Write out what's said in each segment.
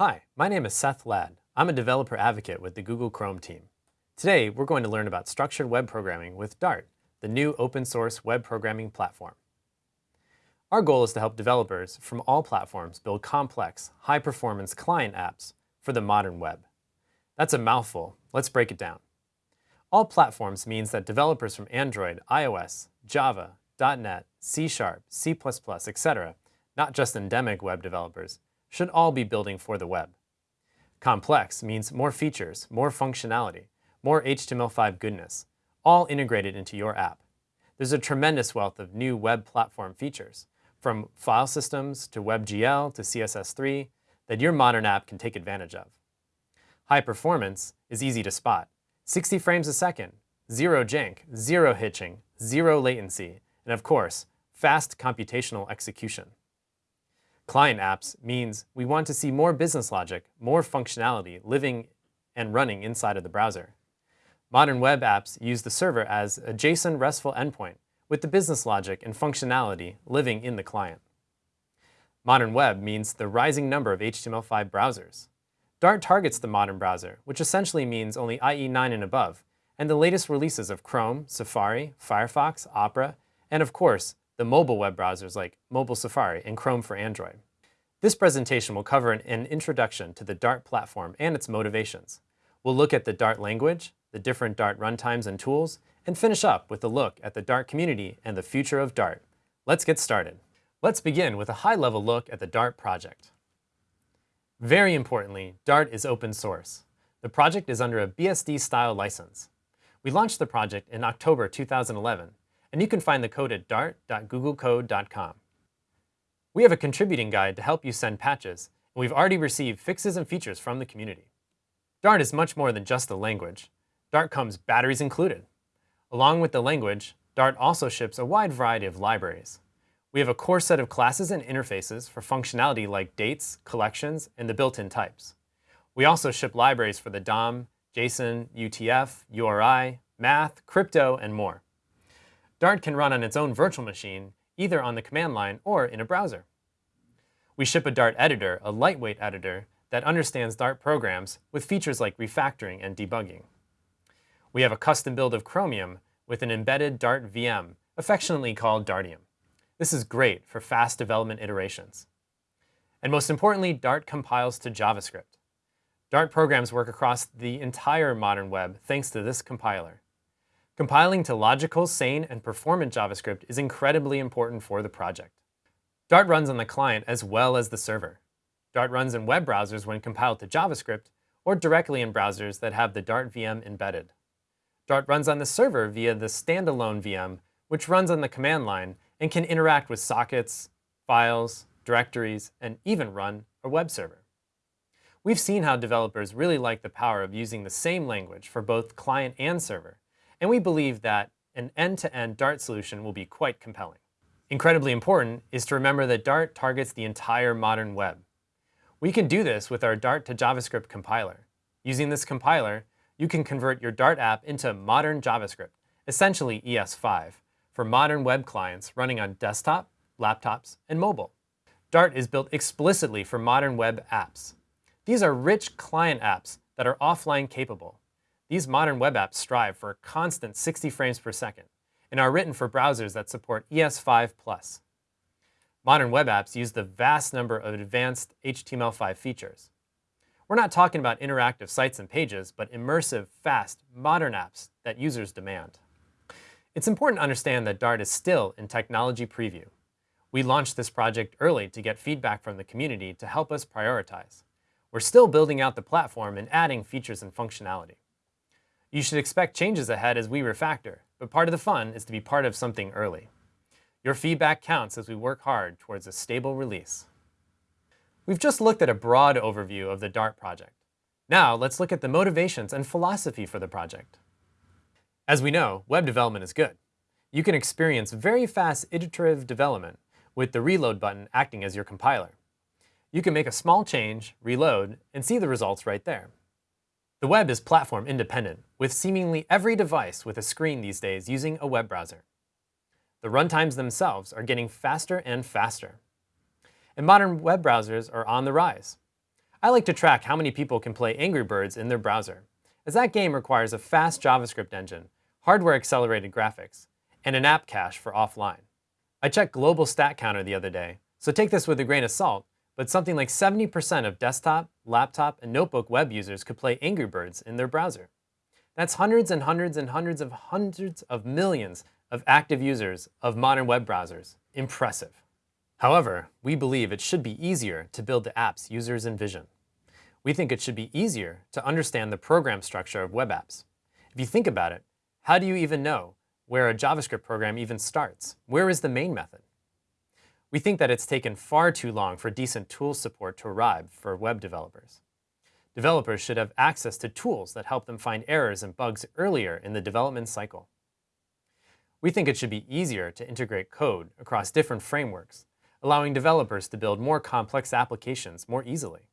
Hi, my name is Seth Ladd. I'm a developer advocate with the Google Chrome team. Today, we're going to learn about structured web programming with Dart, the new open source web programming platform. Our goal is to help developers from all platforms build complex, high-performance client apps for the modern web. That's a mouthful. Let's break it down. All platforms means that developers from Android, iOS, Java, .NET, C Sharp, C++, etc., not just endemic web developers, should all be building for the web. Complex means more features, more functionality, more HTML5 goodness, all integrated into your app. There's a tremendous wealth of new web platform features, from file systems to WebGL to CSS3, that your modern app can take advantage of. High performance is easy to spot. 60 frames a second, zero jank, zero hitching, zero latency, and of course, fast computational execution. Client apps means we want to see more business logic, more functionality living and running inside of the browser. Modern web apps use the server as a JSON RESTful endpoint with the business logic and functionality living in the client. Modern web means the rising number of HTML5 browsers. Dart targets the modern browser, which essentially means only IE 9 and above, and the latest releases of Chrome, Safari, Firefox, Opera, and of course, the mobile web browsers like Mobile Safari and Chrome for Android. This presentation will cover an, an, introduction to the Dart platform and its motivations. We'll look at the Dart language, the different Dart runtimes and tools, and finish up with a look at the Dart community and the future of Dart. Let's get started. Let's begin with a high-level look at the Dart project. Very importantly, Dart is open source. The project is under a BSD-style license. We launched the project in October 2011, and you can find the code at dart.googlecode.com. We have a contributing guide to help you send patches, and we've already received fixes and features from the community. Dart is much more than just a language. Dart comes batteries included. Along with the language, Dart also ships a wide variety of libraries. We have a core set of classes and interfaces for functionality like dates, collections, and the built-in types. We also ship libraries for the DOM, JSON, UTF, URI, math, crypto, and more. Dart can run on its own virtual machine, either on the command line or in a browser. We ship a Dart editor, a lightweight editor, that understands Dart programs with features like refactoring and debugging. We have a custom build of Chromium with an embedded Dart VM, affectionately called Dartium. This is great for fast development iterations. And most importantly, Dart compiles to JavaScript. Dart programs work across the entire modern web thanks to this compiler. Compiling to logical, sane, and performant JavaScript is incredibly important for the project. Dart runs on the client as well as the server. Dart runs in web browsers when compiled to JavaScript, or directly in browsers that have the Dart VM embedded. Dart runs on the server via the standalone VM, which runs on the command line and can interact with sockets, files, directories, and even run a web server. We've seen how developers really like the power of using the same language for both client and server, and we believe that an end-to-end -end Dart solution will be quite compelling. Incredibly important is to remember that Dart targets the entire modern web. We can do this with our Dart to JavaScript compiler. Using this compiler, you can convert your Dart app into modern JavaScript, essentially ES5, for modern web clients running on desktop, laptops, and mobile. Dart is built explicitly for modern web apps. These are rich client apps that are offline capable, these modern web apps strive for a constant 60 frames per second and are written for browsers that support ES5+. Modern web apps use the vast number of advanced HTML5 features. We're not talking about interactive sites and pages, but immersive, fast, modern apps that users demand. It's important to understand that Dart is still in technology preview. We launched this project early to get feedback from the community to help us prioritize. We're still building out the platform and adding features and functionality. You should expect changes ahead as we refactor, but part of the fun is to be part of something early. Your feedback counts as we work hard towards a stable release. We've just looked at a broad overview of the Dart project. Now let's look at the motivations and philosophy for the project. As we know, web development is good. You can experience very fast iterative development with the reload button acting as your compiler. You can make a small change, reload, and see the results right there. The web is platform independent, with seemingly every device with a screen these days using a web browser. The runtimes themselves are getting faster and faster. And modern web browsers are on the rise. I like to track how many people can play Angry Birds in their browser, as that game requires a fast JavaScript engine, hardware-accelerated graphics, and an app cache for offline. I checked Global Stat Counter the other day, so take this with a grain of salt, but something like 70% of desktop, laptop, and notebook web users could play Angry Birds in their browser. That's hundreds and hundreds and hundreds of hundreds of millions of active users of modern web browsers. Impressive. However, we believe it should be easier to build the apps users envision. We think it should be easier to understand the program structure of web apps. If you think about it, how do you even know where a JavaScript program even starts? Where is the main method? We think that it's taken far too long for decent tool support to arrive for web developers. Developers should have access to tools that help them find errors and bugs earlier in the development cycle. We think it should be easier to integrate code across different frameworks, allowing developers to build more complex applications more easily.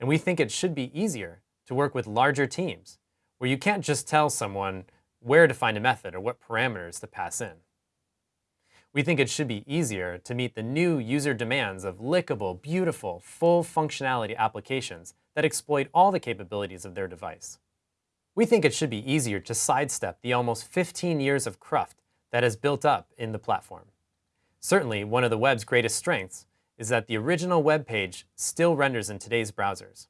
And we think it should be easier to work with larger teams, where you can't just tell someone where to find a method or what parameters to pass in. We think it should be easier to meet the new user demands of lickable, beautiful, full functionality applications that exploit all the capabilities of their device. We think it should be easier to sidestep the almost 15 years of cruft that has built up in the platform. Certainly, one of the web's greatest strengths is that the original web page still renders in today's browsers.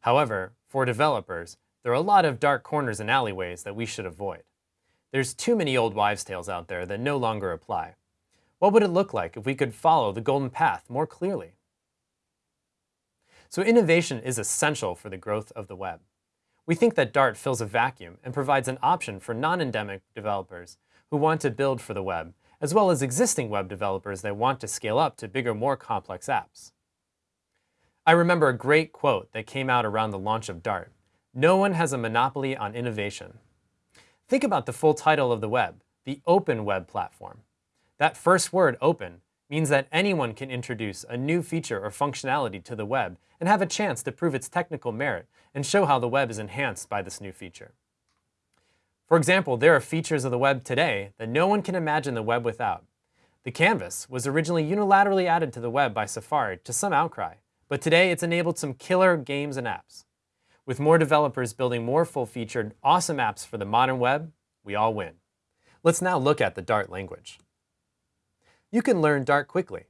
However, for developers, there are a lot of dark corners and alleyways that we should avoid. There's too many old wives' tales out there that no longer apply. What would it look like if we could follow the golden path more clearly? So innovation is essential for the growth of the web. We think that Dart fills a vacuum and provides an option for non-endemic developers who want to build for the web, as well as existing web developers that want to scale up to bigger, more complex apps. I remember a great quote that came out around the launch of Dart. No one has a monopoly on innovation. Think about the full title of the web, the Open Web Platform. That first word, open, means that anyone can introduce a new feature or functionality to the web and have a chance to prove its technical merit and show how the web is enhanced by this new feature. For example, there are features of the web today that no one can imagine the web without. The canvas was originally unilaterally added to the web by Safari to some outcry, but today it's enabled some killer games and apps. With more developers building more full-featured, awesome apps for the modern web, we all win. Let's now look at the Dart language you can learn Dart quickly.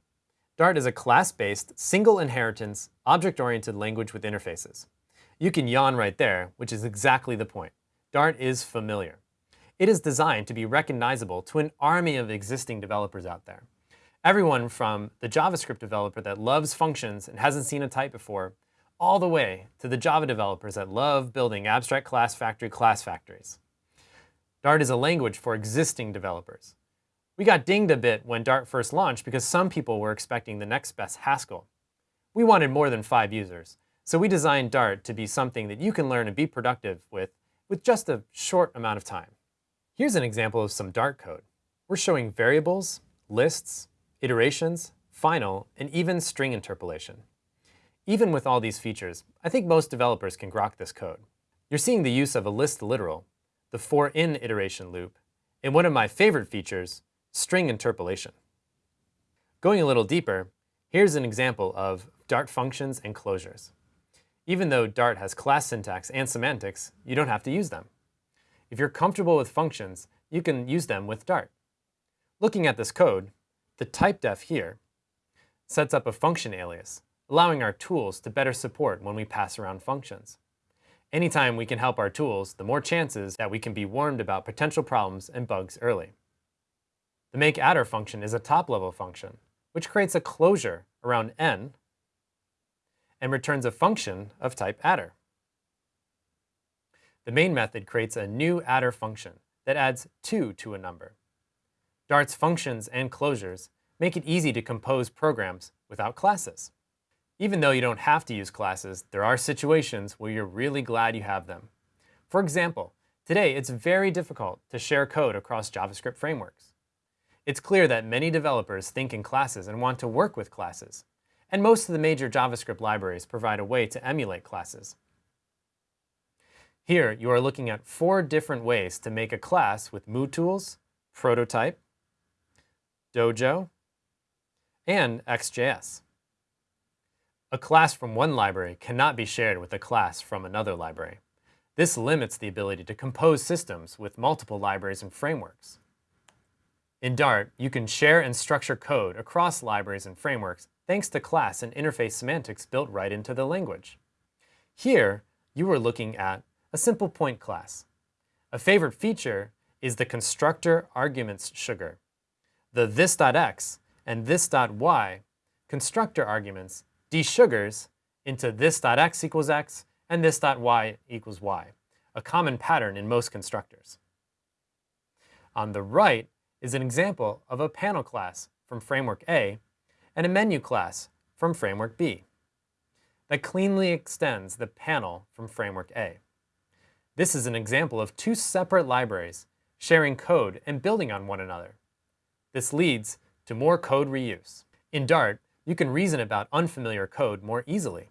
Dart is a class-based, single inheritance, object-oriented language with interfaces. You can yawn right there, which is exactly the point. Dart is familiar. It is designed to be recognizable to an army of existing developers out there. Everyone from the JavaScript developer that loves functions and hasn't seen a type before, all the way to the Java developers that love building abstract class factory class factories. Dart is a language for existing developers. We got dinged a bit when Dart first launched because some people were expecting the next best Haskell. We wanted more than five users, so we designed Dart to be something that you can learn and be productive with with just a short amount of time. Here's an example of some Dart code. We're showing variables, lists, iterations, final, and even string interpolation. Even with all these features, I think most developers can grok this code. You're seeing the use of a list literal, the for in iteration loop, and one of my favorite features, string interpolation. Going a little deeper, here's an example of Dart functions and closures. Even though Dart has class syntax and semantics, you don't have to use them. If you're comfortable with functions, you can use them with Dart. Looking at this code, the typedef here sets up a function alias, allowing our tools to better support when we pass around functions. Anytime we can help our tools, the more chances that we can be warned about potential problems and bugs early. The makeAdder function is a top-level function, which creates a closure around n and returns a function of type adder. The main method creates a new adder function that adds 2 to a number. Dart's functions and closures make it easy to compose programs without classes. Even though you don't have to use classes, there are situations where you're really glad you have them. For example, today it's very difficult to share code across JavaScript frameworks. It's clear that many developers think in classes and want to work with classes. And most of the major JavaScript libraries provide a way to emulate classes. Here, you are looking at four different ways to make a class with MooTools, Prototype, Dojo, and ExtJS. A class from one library cannot be shared with a class from another library. This limits the ability to compose systems with multiple libraries and frameworks. In Dart, you can share and structure code across libraries and frameworks thanks to class and interface semantics built right into the language. Here, you are looking at a simple point class. A favorite feature is the constructor arguments sugar. The this.x and this.y constructor arguments desugars into this.x equals x and this.y equals y, a common pattern in most constructors. On the right is an example of a panel class from Framework A and a menu class from Framework B that cleanly extends the panel from Framework A. This is an example of two separate libraries sharing code and building on one another. This leads to more code reuse. In Dart, you can reason about unfamiliar code more easily.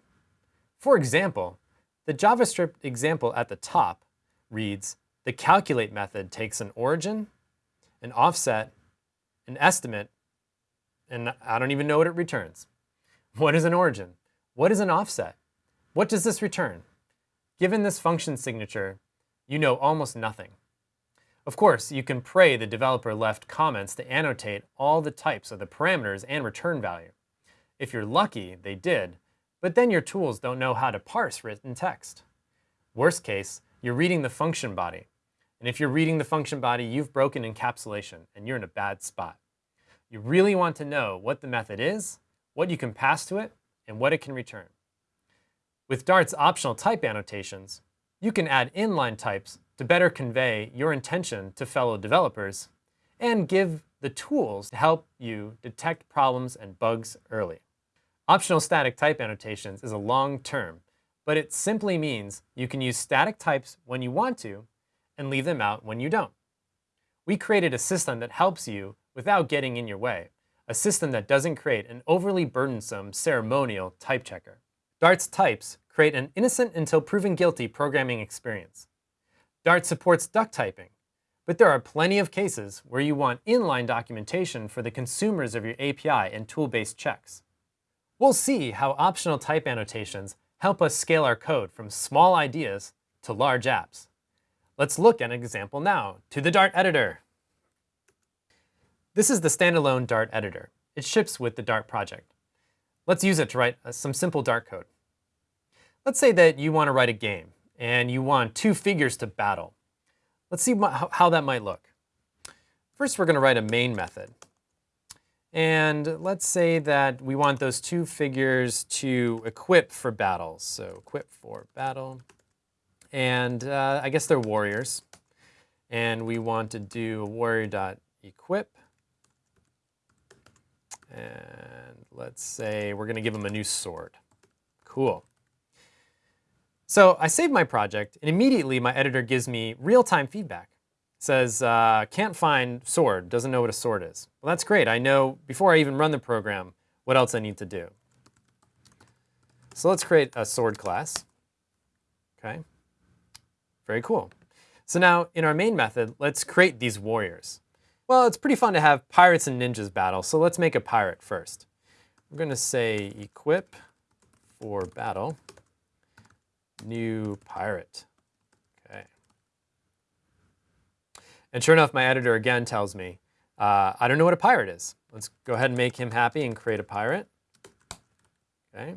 For example, the JavaScript example at the top reads, the calculate method takes an origin, an offset, an estimate, and I don't even know what it returns. What is an origin? What is an offset? What does this return? Given this function signature, you know almost nothing. Of course, you can pray the developer left comments to annotate all the types of the parameters and return value. If you're lucky, they did, but then your tools don't know how to parse written text. Worst case, you're reading the function body. And if you're reading the function body, you've broken encapsulation and you're in a bad spot. You really want to know what the method is, what you can pass to it, and what it can return. With Dart's optional type annotations, you can add inline types to better convey your intention to fellow developers and give the tools to help you detect problems and bugs early. Optional static type annotations is a long term, but it simply means you can use static types when you want to and leave them out when you don't. We created a system that helps you without getting in your way, a system that doesn't create an overly burdensome ceremonial type checker. Dart's types create an innocent until proven guilty programming experience. Dart supports duck typing, but there are plenty of cases where you want inline documentation for the consumers of your API and tool-based checks. We'll see how optional type annotations help us scale our code from small ideas to large apps. Let's look at an example now, to the Dart editor. This is the standalone Dart editor. It ships with the Dart project. Let's use it to write uh, some simple Dart code. Let's say that you want to write a game and you want two figures to battle. Let's see how that might look. First, we're going to write a main method. And let's say that we want those two figures to equip for battle. So equip for battle. And uh, I guess they're warriors. And we want to do warrior.equip. And let's say we're going to give them a new sword. Cool. So I save my project, and immediately my editor gives me real-time feedback. Says, uh, can't find sword, doesn't know what a sword is. Well, that's great. I know, before I even run the program, what else I need to do. So let's create a sword class. Okay, very cool. So now in our main method, let's create these warriors. Well, it's pretty fun to have pirates and ninjas battle, so let's make a pirate first. We're going to say equip for battle new pirate. Okay. And sure enough, my editor again tells me, uh, I don't know what a pirate is. Let's go ahead and make him happy and create a pirate. Okay.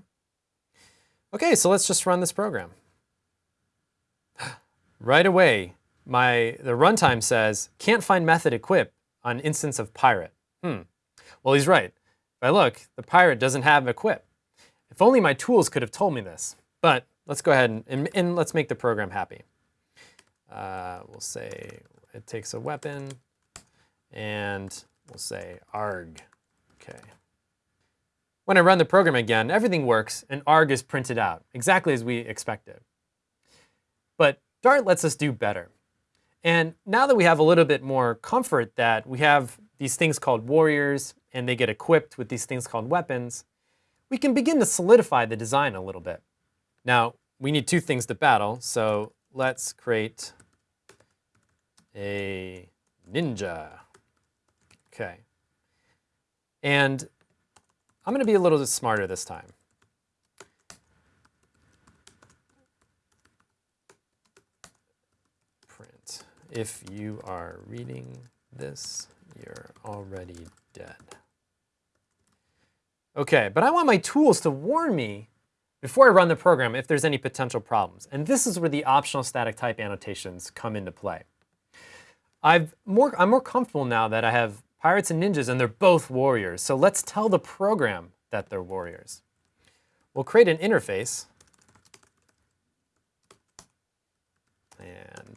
Okay, so let's just run this program. Right away, my the runtime says, can't find method equip on instance of pirate. Hmm. Well, he's right. If I look, the pirate doesn't have equip. If only my tools could have told me this. But let's go ahead and, and, and let's make the program happy. Uh, we'll say it takes a weapon, and we'll say arg. Okay. When I run the program again, everything works, and arg is printed out, exactly as we expected. But Dart lets us do better. And now that we have a little bit more comfort that we have these things called warriors, and they get equipped with these things called weapons, we can begin to solidify the design a little bit. Now, we need two things to battle, so let's create a ninja. Okay. And I'm going to be a little bit smarter this time. If you are reading this, you're already dead. Okay, but I want my tools to warn me before I run the program if there's any potential problems. And this is where the optional static type annotations come into play. I've more, I'm more comfortable now that I have pirates and ninjas and they're both warriors. So let's tell the program that they're warriors. We'll create an interface. And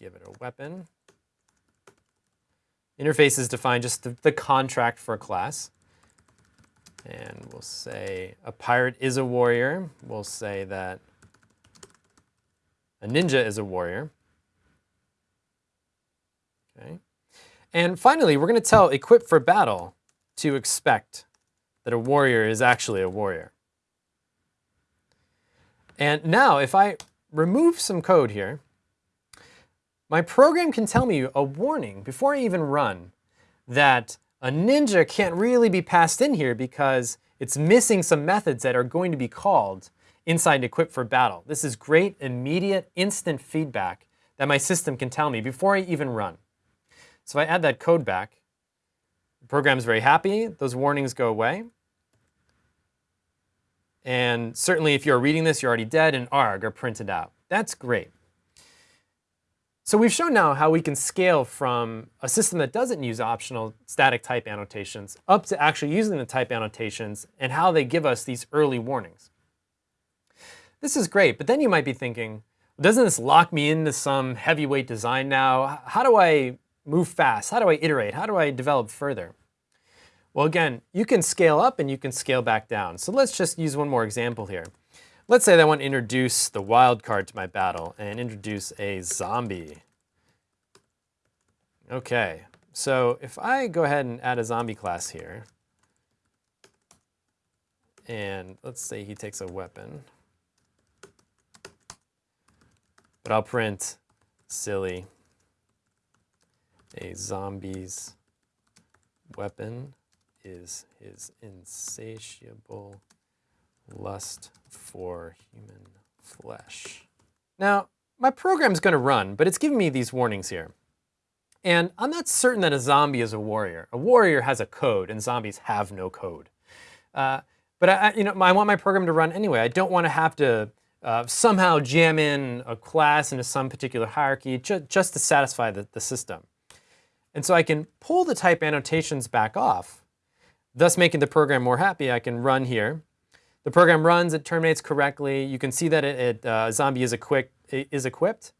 give it a weapon. Interface is defined just the, the contract for a class. And we'll say a pirate is a warrior. We'll say that a ninja is a warrior. Okay. And finally, we're going to tell equip for battle to expect that a warrior is actually a warrior. And now if I remove some code here, my program can tell me a warning before I even run that a ninja can't really be passed in here because it's missing some methods that are going to be called inside equip for battle. This is great, immediate, instant feedback that my system can tell me before I even run. So I add that code back, the program's very happy, those warnings go away. And certainly if you're reading this, you're already dead and arg are printed out. That's great. So we've shown now how we can scale from a system that doesn't use optional static type annotations up to actually using the type annotations and how they give us these early warnings. This is great, but then you might be thinking, doesn't this lock me into some heavyweight design now? How do I move fast? How do I iterate? How do I develop further? Well, again, you can scale up and you can scale back down. So let's just use one more example here. Let's say that I want to introduce the wildcard to my battle and introduce a zombie. Okay, so if I go ahead and add a zombie class here, and let's say he takes a weapon, but I'll print silly, a zombie's weapon is his insatiable lust for human flesh. Now, my program's going to run, but it's giving me these warnings here. And I'm not certain that a zombie is a warrior. A warrior has a code, and zombies have no code. Uh, but I, you know, I want my program to run anyway. I don't want to have to uh, somehow jam in a class into some particular hierarchy ju just to satisfy the, the system. And so I can pull the type annotations back off, thus making the program more happy. I can run here, the program runs, it terminates correctly. You can see that it, it uh, zombie is, is equipped.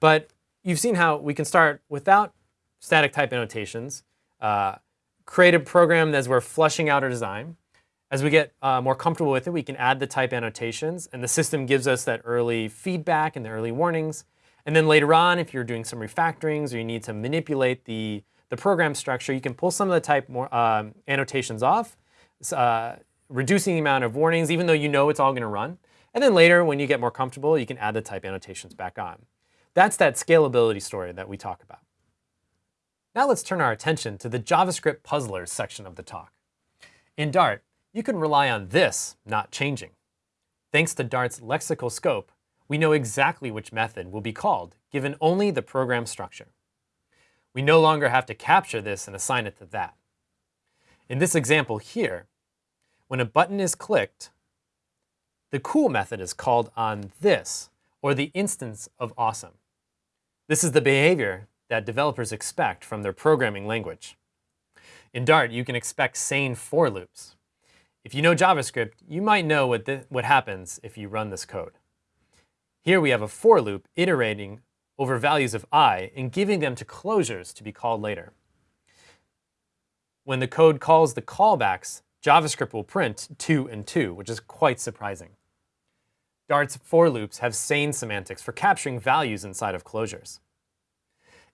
But you've seen how we can start without static type annotations, uh, create a program as we're flushing out our design. As we get uh, more comfortable with it, we can add the type annotations, and the system gives us that early feedback and the early warnings. And then later on, if you're doing some refactorings or you need to manipulate the, the program structure, you can pull some of the type more, um, annotations off, uh, reducing the amount of warnings, even though you know it's all going to run. And then later, when you get more comfortable, you can add the type annotations back on. That's that scalability story that we talk about. Now let's turn our attention to the JavaScript puzzlers section of the talk. In Dart, you can rely on this not changing. Thanks to Dart's lexical scope, we know exactly which method will be called given only the program structure. We no longer have to capture this and assign it to that. In this example here, when a button is clicked, the cool method is called on this, or the instance of awesome. This is the behavior that developers expect from their programming language. In Dart, you can expect sane for loops. If you know JavaScript, you might know what, what happens if you run this code. Here we have a for loop iterating over values of i and giving them to closures to be called later. When the code calls the callbacks, JavaScript will print 2 and 2, which is quite surprising. Dart's for loops have sane semantics for capturing values inside of closures.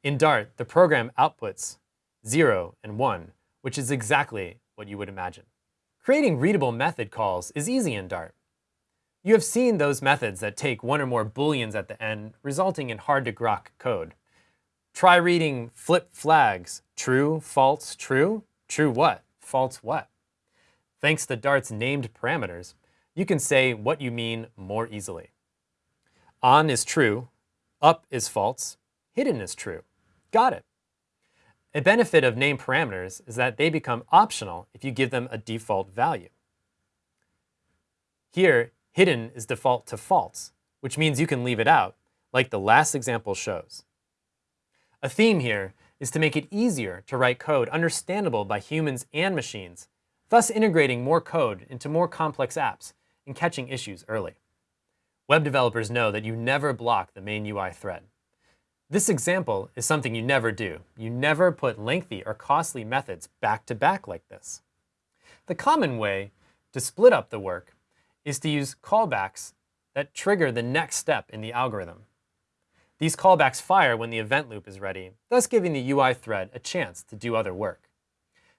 In Dart, the program outputs 0 and 1, which is exactly what you would imagine. Creating readable method calls is easy in Dart. You have seen those methods that take one or more booleans at the end, resulting in hard-to-grok code. Try reading flip flags, true, false, true, true what, false what. Thanks to Dart's named parameters, you can say what you mean more easily. On is true, up is false, hidden is true. Got it. A benefit of name parameters is that they become optional if you give them a default value. Here, hidden is default to false, which means you can leave it out, like the last example shows. A theme here is to make it easier to write code understandable by humans and machines, thus integrating more code into more complex apps and catching issues early. Web developers know that you never block the main UI thread. This example is something you never do. You never put lengthy or costly methods back to back like this. The common way to split up the work is to use callbacks that trigger the next step in the algorithm. These callbacks fire when the event loop is ready, thus giving the UI thread a chance to do other work.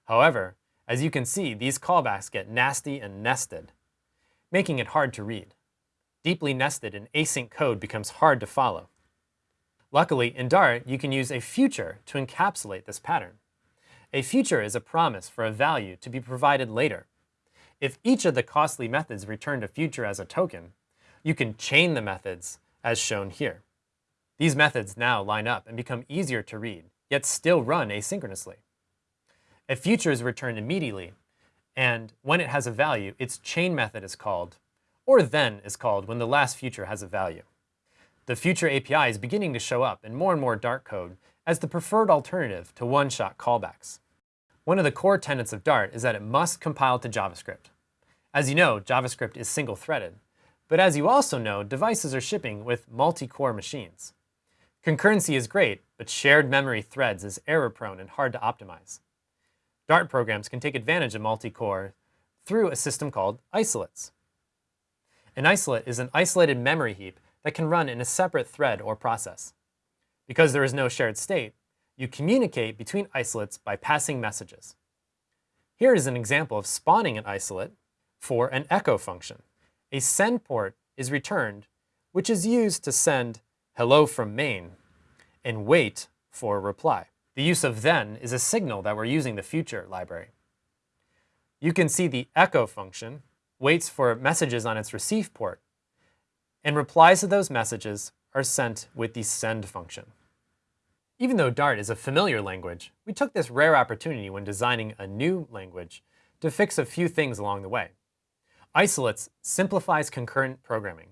However, as you can see, these callbacks get nasty and nested, making it hard to read. Deeply nested and async code becomes hard to follow. Luckily, in Dart, you can use a future to encapsulate this pattern. A future is a promise for a value to be provided later. If each of the costly methods returned a future as a token, you can chain the methods as shown here. These methods now line up and become easier to read, yet still run asynchronously. A future is returned immediately, and when it has a value, its chain method is called, or then is called when the last future has a value. The future API is beginning to show up in more and more Dart code as the preferred alternative to one-shot callbacks. One of the core tenets of Dart is that it must compile to JavaScript. As you know, JavaScript is single-threaded. But as you also know, devices are shipping with multi-core machines. Concurrency is great, but shared memory threads is error-prone and hard to optimize. Dart programs can take advantage of multi-core through a system called isolates. An isolate is an isolated memory heap that can run in a separate thread or process. Because there is no shared state, you communicate between isolates by passing messages. Here is an example of spawning an isolate for an echo function. A send port is returned, which is used to send hello from main and wait for a reply. The use of then is a signal that we're using the future library. You can see the echo function waits for messages on its receive port and replies to those messages are sent with the send function. Even though Dart is a familiar language, we took this rare opportunity when designing a new language to fix a few things along the way. Isolates simplifies concurrent programming.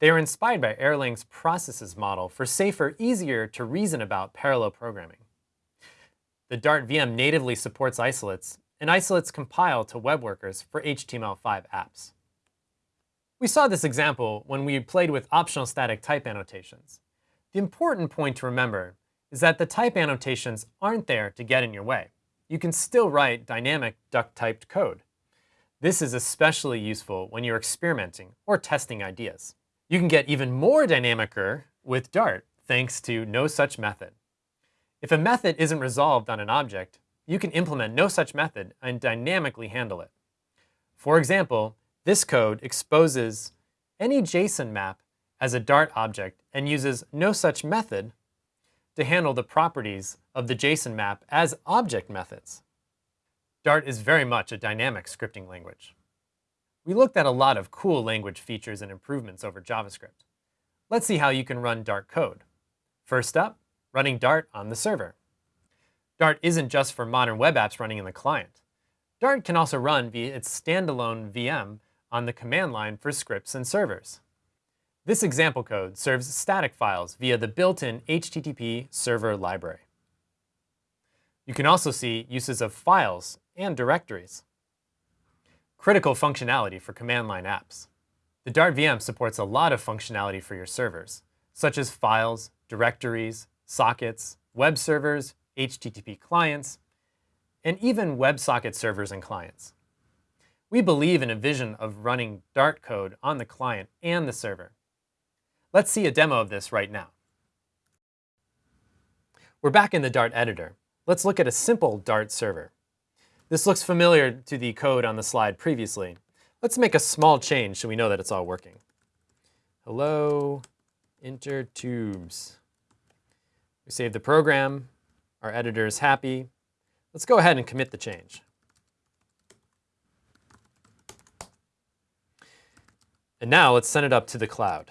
They are inspired by Erlang's processes model for safer, easier to reason about parallel programming. The Dart VM natively supports isolates, and isolates compile to web workers for HTML5 apps. We saw this example when we played with optional static type annotations. The important point to remember is that the type annotations aren't there to get in your way. You can still write dynamic duck-typed code. This is especially useful when you're experimenting or testing ideas. You can get even more dynamicer with Dart thanks to no such method. If a method isn't resolved on an object, you can implement no such method and dynamically handle it. For example, this code exposes any JSON map as a Dart object and uses no such method to handle the properties of the JSON map as object methods. Dart is very much a dynamic scripting language. We looked at a lot of cool language features and improvements over JavaScript. Let's see how you can run Dart code. First up, running Dart on the server. Dart isn't just for modern web apps running in the client. Dart can also run via its standalone VM on the command line for scripts and servers. This example code serves static files via the built-in HTTP server library. You can also see uses of files and directories. Critical functionality for command line apps. The Dart VM supports a lot of functionality for your servers, such as files, directories, sockets, web servers, HTTP clients, and even WebSocket servers and clients. We believe in a vision of running Dart code on the client and the server. Let's see a demo of this right now. We're back in the Dart editor. Let's look at a simple Dart server. This looks familiar to the code on the slide previously. Let's make a small change so we know that it's all working. Hello, Intertubes. We save the program. Our editor is happy. Let's go ahead and commit the change. And now let's send it up to the cloud.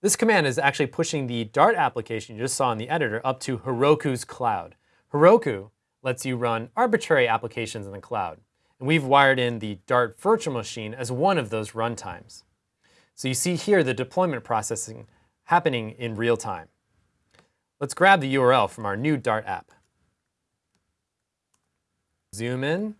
This command is actually pushing the Dart application you just saw in the editor up to Heroku's cloud. Heroku lets you run arbitrary applications in the cloud. And we've wired in the Dart virtual machine as one of those runtimes. So you see here the deployment processing happening in real time. Let's grab the URL from our new Dart app. Zoom in.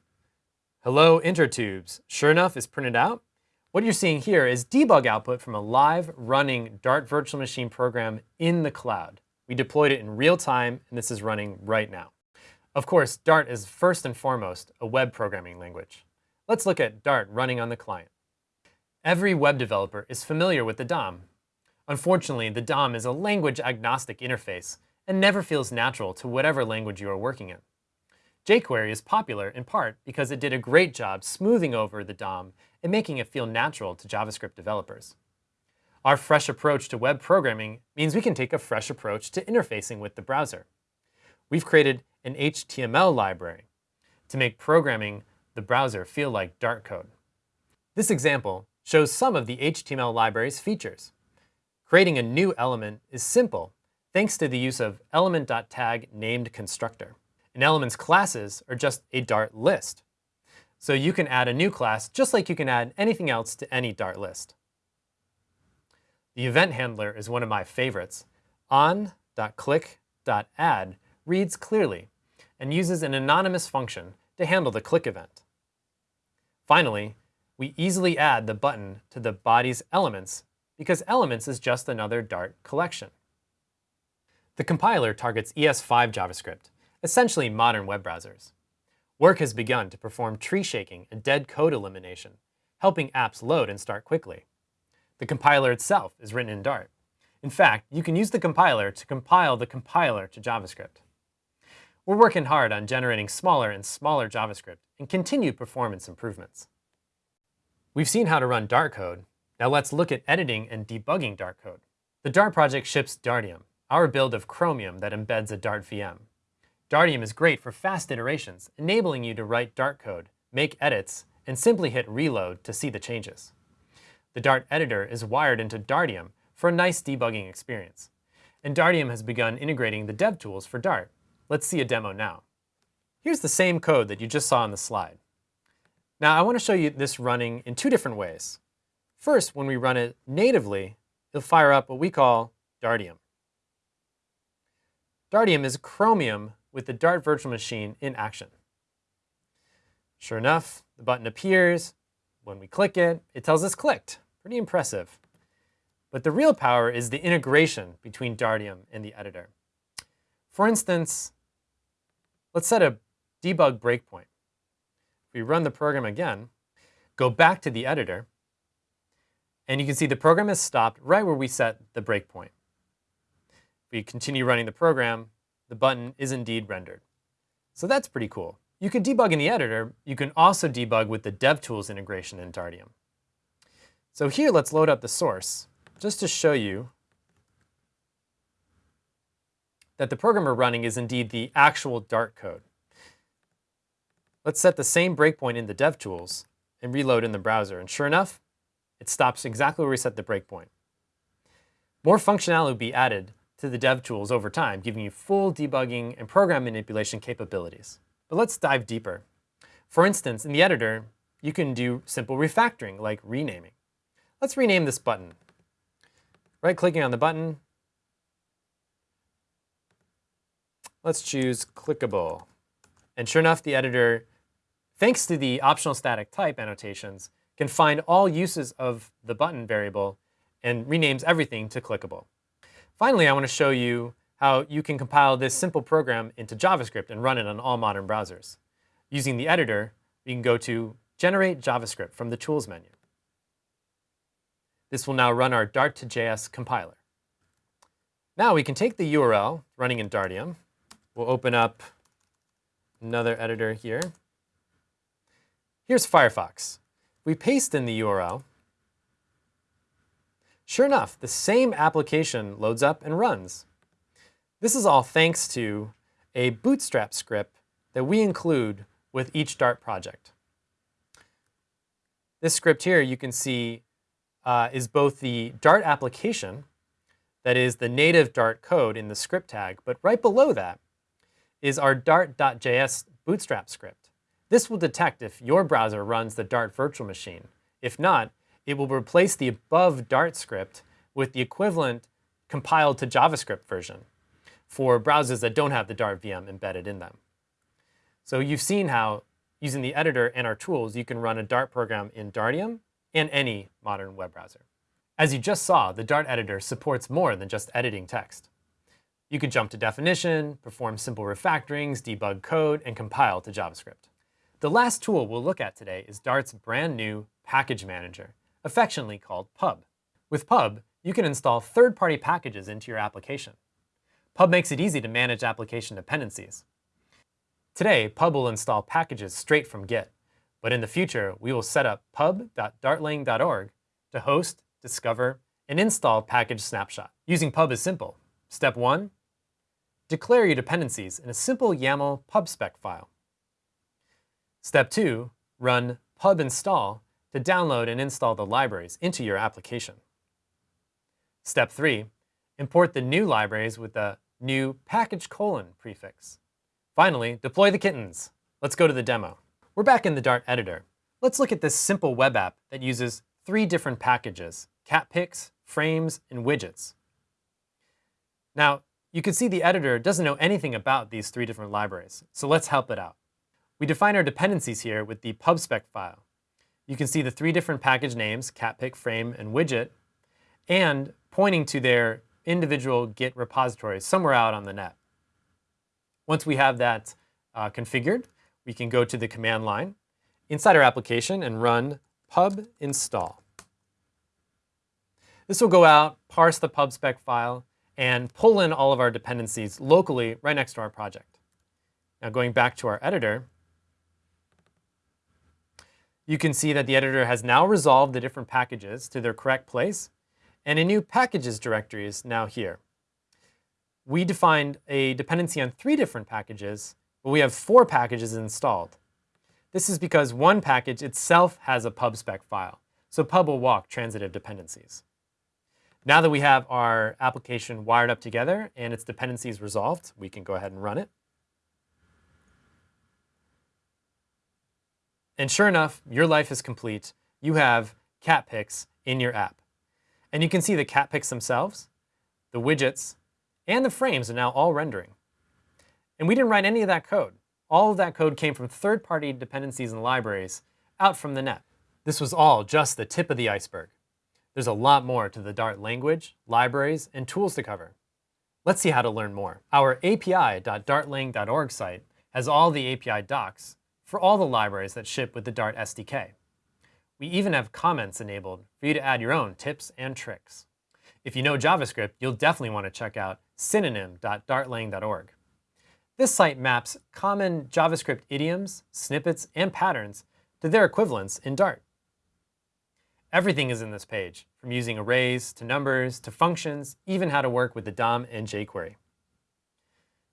Hello, Intertubes. Sure enough, is printed out. What you're seeing here is debug output from a live running Dart virtual machine program in the cloud. We deployed it in real time, and this is running right now. Of course, Dart is first and foremost a web programming language. Let's look at Dart running on the client. Every web developer is familiar with the DOM. Unfortunately, the DOM is a language-agnostic interface and never feels natural to whatever language you are working in. jQuery is popular in part because it did a great job smoothing over the DOM and making it feel natural to JavaScript developers. Our fresh approach to web programming means we can take a fresh approach to interfacing with the browser. We've created an HTML library to make programming the browser feel like Dart code. This example shows some of the HTML library's features. Creating a new element is simple thanks to the use of element.tag named constructor. An element's classes are just a Dart list. So you can add a new class just like you can add anything else to any Dart list. The event handler is one of my favorites. on.click.add reads clearly and uses an anonymous function to handle the click event. Finally, we easily add the button to the body's elements because elements is just another Dart collection. The compiler targets ES5 JavaScript, essentially modern web browsers. Work has begun to perform tree shaking and dead code elimination, helping apps load and start quickly. The compiler itself is written in Dart. In fact, you can use the compiler to compile the compiler to JavaScript. We're working hard on generating smaller and smaller JavaScript and continued performance improvements. We've seen how to run Dart code. Now let's look at editing and debugging Dart code. The Dart project ships Dartium, our build of Chromium that embeds a Dart VM. Dartium is great for fast iterations, enabling you to write Dart code, make edits, and simply hit reload to see the changes. The Dart editor is wired into Dartium for a nice debugging experience. And Dartium has begun integrating the dev tools for Dart, Let's see a demo now. Here's the same code that you just saw on the slide. Now I want to show you this running in two different ways. First, when we run it natively, it'll fire up what we call Dartium. Dartium is Chromium with the Dart virtual machine in action. Sure enough, the button appears. When we click it, it tells us clicked. Pretty impressive. But the real power is the integration between Dartium and the editor. For instance, Let's set a debug breakpoint. If we run the program again, go back to the editor, and you can see the program has stopped right where we set the breakpoint. We continue running the program, the button is indeed rendered. So that's pretty cool. You can debug in the editor. You can also debug with the DevTools integration in Dartium. So here, let's load up the source just to show you that the program we're running is indeed the actual Dart code. Let's set the same breakpoint in the DevTools and reload in the browser. And sure enough, it stops exactly where we set the breakpoint. More functionality will be added to the DevTools over time, giving you full debugging and program manipulation capabilities. But let's dive deeper. For instance, in the editor, you can do simple refactoring, like renaming. Let's rename this button. Right-clicking on the button, Let's choose clickable. And sure enough, the editor, thanks to the optional static type annotations, can find all uses of the button variable and renames everything to clickable. Finally, I want to show you how you can compile this simple program into JavaScript and run it on all modern browsers. Using the editor, we can go to Generate JavaScript from the Tools menu. This will now run our Dart to JS compiler. Now we can take the URL running in Dartium We'll open up another editor here. Here's Firefox. We paste in the URL. Sure enough, the same application loads up and runs. This is all thanks to a Bootstrap script that we include with each Dart project. This script here you can see uh, is both the Dart application that is the native Dart code in the script tag, but right below that is our dart.js bootstrap script. This will detect if your browser runs the Dart virtual machine. If not, it will replace the above Dart script with the equivalent compiled to JavaScript version for browsers that don't have the Dart VM embedded in them. So you've seen how, using the editor and our tools, you can run a Dart program in Dartium and any modern web browser. As you just saw, the Dart editor supports more than just editing text. You can jump to definition, perform simple refactorings, debug code, and compile to JavaScript. The last tool we'll look at today is Dart's brand new package manager, affectionately called Pub. With Pub, you can install third-party packages into your application. Pub makes it easy to manage application dependencies. Today, Pub will install packages straight from Git, but in the future, we will set up pub.dartlang.org to host, discover, and install package snapshot. Using Pub is simple. Step one, declare your dependencies in a simple YAML pubspec file. Step two, run pub install to download and install the libraries into your application. Step three, import the new libraries with the new package colon prefix. Finally, deploy the kittens. Let's go to the demo. We're back in the Dart editor. Let's look at this simple web app that uses three different packages, catpics, frames, and widgets. Now, you can see the editor doesn't know anything about these three different libraries, so let's help it out. We define our dependencies here with the pubspec file. You can see the three different package names, catpic, frame, and widget, and pointing to their individual Git repositories somewhere out on the net. Once we have that uh, configured, we can go to the command line inside our application and run pub install. This will go out, parse the pubspec file, and pull in all of our dependencies locally right next to our project. Now going back to our editor, you can see that the editor has now resolved the different packages to their correct place and a new packages directory is now here. We defined a dependency on three different packages, but we have four packages installed. This is because one package itself has a pubspec file, so pub will walk transitive dependencies. Now that we have our application wired up together and its dependencies resolved, we can go ahead and run it. And sure enough, your life is complete. You have catpics in your app. And you can see the catpics themselves, the widgets, and the frames are now all rendering. And we didn't write any of that code. All of that code came from third-party dependencies and libraries out from the net. This was all just the tip of the iceberg. There's a lot more to the Dart language, libraries, and tools to cover. Let's see how to learn more. Our api.dartlang.org site has all the API docs for all the libraries that ship with the Dart SDK. We even have comments enabled for you to add your own tips and tricks. If you know JavaScript, you'll definitely want to check out synonym.dartlang.org. This site maps common JavaScript idioms, snippets, and patterns to their equivalents in Dart. Everything is in this page, from using arrays to numbers to functions, even how to work with the DOM and jQuery.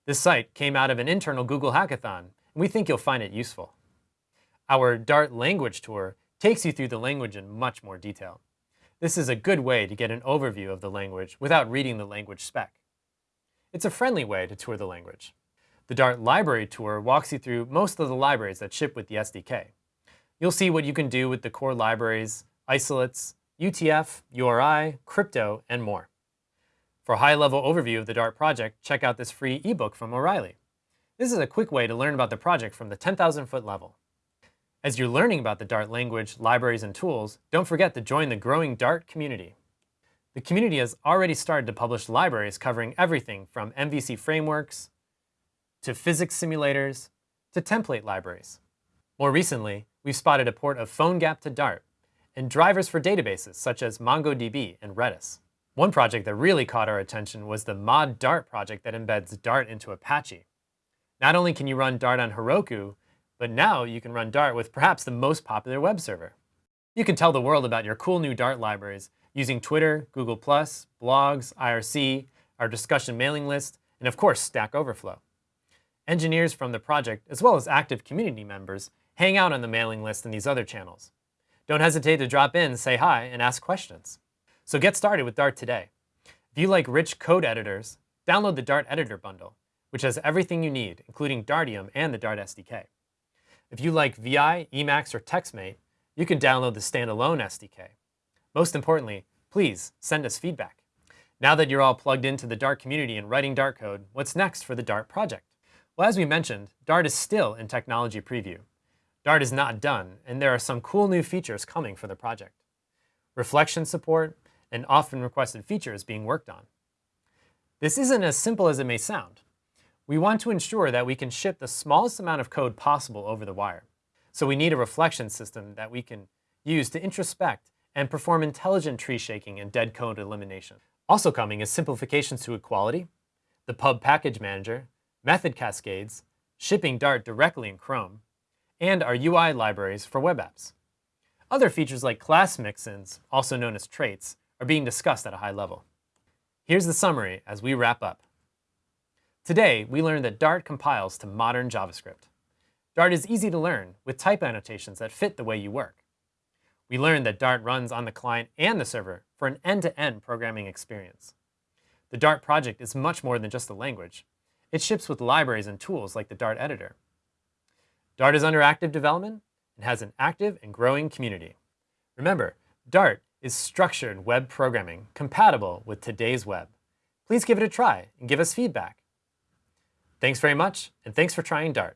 This site came out of an internal Google Hackathon, we think you'll find it useful. Our Dart language tour takes you through the language in much more detail. This is a good way to get an overview of the language without reading the language spec. It's a friendly way to tour the language. The Dart Library Tour walks you through most of the libraries that ship with the SDK. You'll see what you can do with the core libraries, isolates, UTF, URI, crypto, and more. For a high-level overview of the Dart project, check out this free ebook from O'Reilly. This is a quick way to learn about the project from the 10,000-foot level. As you're learning about the Dart language, libraries, and tools, don't forget to join the growing Dart community. The community has already started to publish libraries covering everything from MVC frameworks, to physics simulators, to template libraries. More recently, we've spotted a port of PhoneGap to Dart, and drivers for databases such as MongoDB and Redis. One project that really caught our attention was the Mod Dart project that embeds Dart into Apache. Not only can you run Dart on Heroku, but now you can run Dart with perhaps the most popular web server. You can tell the world about your cool new Dart libraries using Twitter, Google+, blogs, IRC, our discussion mailing list, and of course, Stack Overflow. Engineers from the project, as well as active community members, hang out on the mailing list and these other channels. Don't hesitate to drop in, say hi, and ask questions. So get started with Dart today. If you like rich code editors, download the Dart Editor bundle, which has everything you need, including Dartium and the Dart SDK. If you like VI, Emacs, or TextMate, you can download the standalone SDK. Most importantly, please send us feedback. Now that you're all plugged into the Dart community and writing Dart code, what's next for the Dart project? Well, as we mentioned, Dart is still in technology preview. Dart is not done, and there are some cool new features coming for the project. Reflection support and often requested features being worked on. This isn't as simple as it may sound. We want to ensure that we can ship the smallest amount of code possible over the wire. So we need a reflection system that we can use to introspect and perform intelligent tree shaking and dead code elimination. Also coming is simplifications to equality, the pub package manager, method cascades, shipping Dart directly in Chrome, and our UI libraries for web apps. Other features like class mixins, also known as traits, are being discussed at a high level. Here's the summary as we wrap up. Today, we learned that Dart compiles to modern JavaScript. Dart is easy to learn with type annotations that fit the way you work. We learned that Dart runs on the client and the server for an end-to-end -end programming experience. The Dart project is much more than just a language. It ships with libraries and tools like the Dart editor. Dart is under active development and has an active and growing community. Remember, Dart is structured web programming compatible with today's web. Please give it a try and give us feedback. Thanks very much, and thanks for trying Dart.